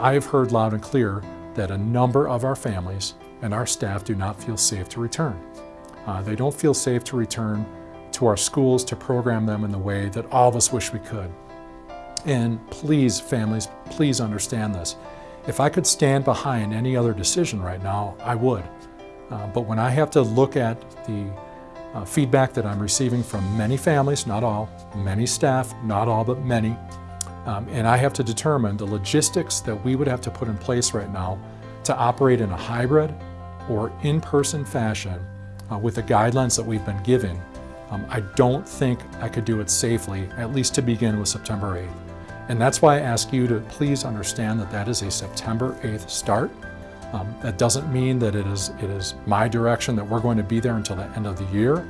I have heard loud and clear that a number of our families and our staff do not feel safe to return. Uh, they don't feel safe to return to our schools to program them in the way that all of us wish we could. And please, families, please understand this. If I could stand behind any other decision right now, I would. Uh, but when I have to look at the uh, feedback that I'm receiving from many families, not all, many staff, not all, but many, um, and I have to determine the logistics that we would have to put in place right now to operate in a hybrid or in-person fashion uh, with the guidelines that we've been given, um, I don't think I could do it safely, at least to begin with September 8th. And that's why I ask you to please understand that that is a September 8th start. Um, that doesn't mean that it is, it is my direction that we're going to be there until the end of the year,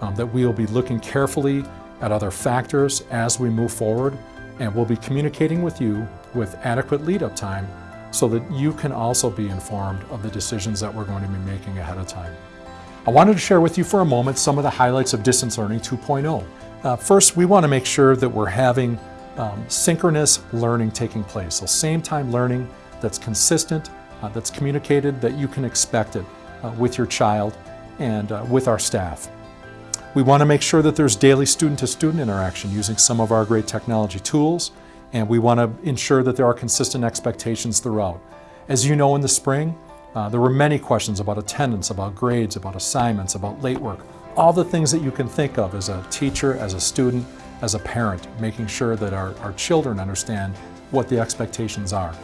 um, that we will be looking carefully at other factors as we move forward, and we'll be communicating with you with adequate lead-up time so that you can also be informed of the decisions that we're going to be making ahead of time. I wanted to share with you for a moment some of the highlights of Distance Learning 2.0. Uh, first, we want to make sure that we're having um, synchronous learning taking place, so same time learning that's consistent, uh, that's communicated, that you can expect it uh, with your child and uh, with our staff. We want to make sure that there's daily student-to-student -student interaction using some of our great technology tools, and we want to ensure that there are consistent expectations throughout. As you know, in the spring, uh, there were many questions about attendance, about grades, about assignments, about late work, all the things that you can think of as a teacher, as a student, as a parent, making sure that our, our children understand what the expectations are.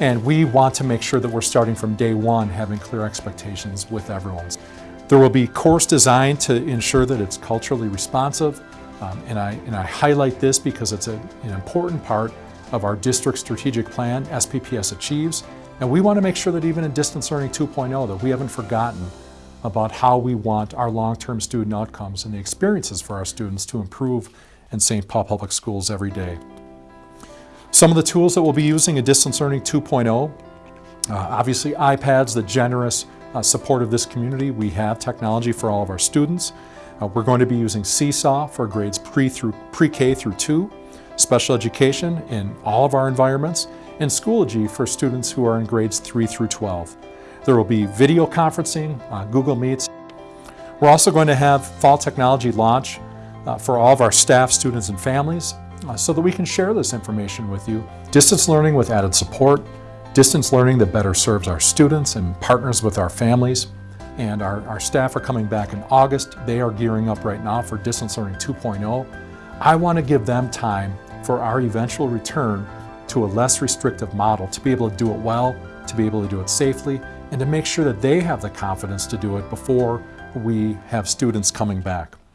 And we want to make sure that we're starting from day one having clear expectations with everyone. There will be course design to ensure that it's culturally responsive. Um, and, I, and I highlight this because it's a, an important part of our district strategic plan, SPPS Achieves. And we want to make sure that even in Distance Learning 2.0 that we haven't forgotten about how we want our long-term student outcomes and the experiences for our students to improve in St. Paul Public Schools every day. Some of the tools that we'll be using in Distance Learning 2.0, uh, obviously iPads, the generous uh, support of this community. We have technology for all of our students. Uh, we're going to be using Seesaw for grades pre through pre-K through 2, special education in all of our environments, and Schoology for students who are in grades 3 through 12. There will be video conferencing, uh, Google Meets. We're also going to have fall technology launch uh, for all of our staff, students, and families uh, so that we can share this information with you. Distance learning with added support, distance learning that better serves our students and partners with our families. And our, our staff are coming back in August. They are gearing up right now for Distance Learning 2.0. I want to give them time for our eventual return to a less restrictive model to be able to do it well, to be able to do it safely, and to make sure that they have the confidence to do it before we have students coming back.